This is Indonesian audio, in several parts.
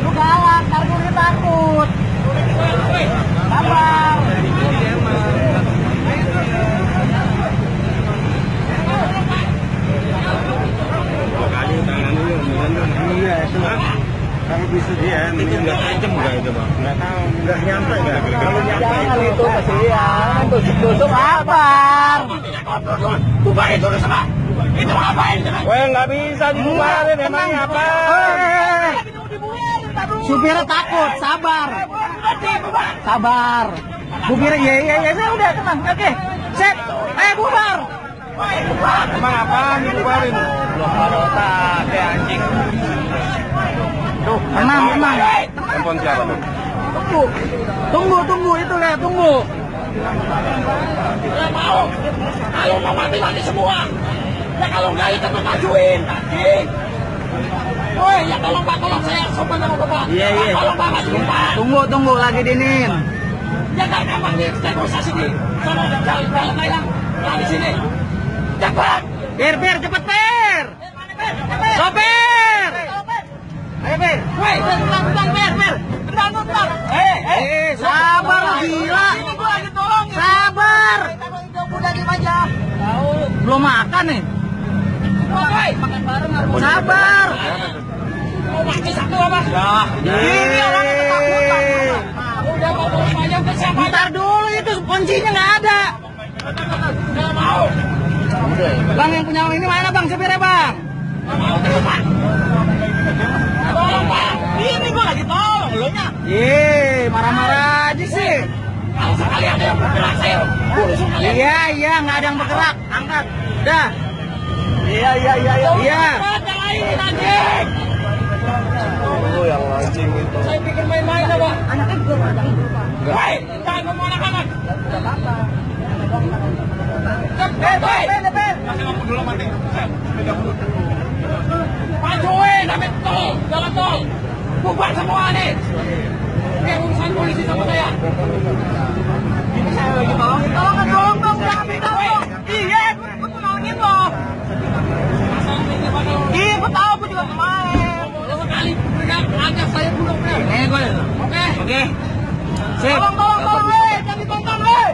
Lu galak, ntar gue takut. Sabar. Iya itu kalau bisa dia itu nggak tajam nggak itu bang nggak tahu nggak nyampe nggak kalau nyampe Jangan itu kasihan. Tusuk-tusuk. Bubar itu sama. Itu ngapain? Weh nggak bisa dibubarin emangnya apa Supirnya takut, sabar. Sabar. Supirnya iya iya iya saya udah tenang. Oke. Set. Eh bubar. emang apaan dibubarin Belum ada otak ya anjing. Tuh, tenang, tenang. handphone siapa tuh Tunggu. Tunggu, tunggu itu lihat, tunggu. Nggak mau. Kalau mau mati mati semua. Ya kalau nggak itu tuh majuin. Anjing. Woi, ya tolong pak, tolong saya sopan sama bapak. Iya, iya. Tolong pak, majuin pak. Tunggu, tunggu lagi dinin. Ya nggak gampang nih, negosiasi di sana jalan jalan lain lah di sini. Cepat. Per, per, cepet per. Sopir. Ayo per. Woi, bentar, bentar, ber, ber. Bentar, bentar. Eh, eh. Eh, sabar lu gila. Ini gua lagi tolong. Sabar. Udah di aja. Belum makan nih. Woi, makan bareng harus. Sabar. Mau mati satu apa? Ya. Ini orangnya ketakutan. Udah mau semuanya ke siapa? Ntar dulu itu kuncinya nggak ada. Nggak mau. Bang yang punya ini mana bang supirnya bang? Nggak mau. Iya, iya, nggak ada yang bergerak. Angkat. Dah. Iya, iya, iya, iya. Iya. Cepat yang lain anjing. oh yang anjing itu Saya pikir main-main apa? Anaknya belum ada. Woi, jangan ngomong anak-anak. Cepat, woi. kasih lampu dulu mati Majuin, ambil tol, jalan tol. Bubar semua nih. Ini urusan polisi sama saya. Tolongin. Tolong, tolong, minta tolong. Iya, Iya, tahu, juga sekali saya. Eh, gue. Oke. Oke. Tolong, tolong, tolong. Jangan ditonton, weh.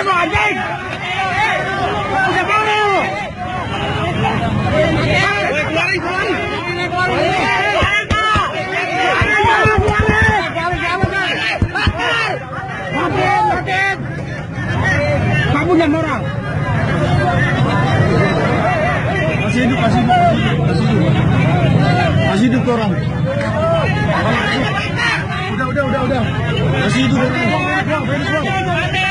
Lu anjing! Udah mau lu! Kamu yang orang. masih hidup masih hidup masih hidup masih hidup orang udah udah udah udah masih hidup orang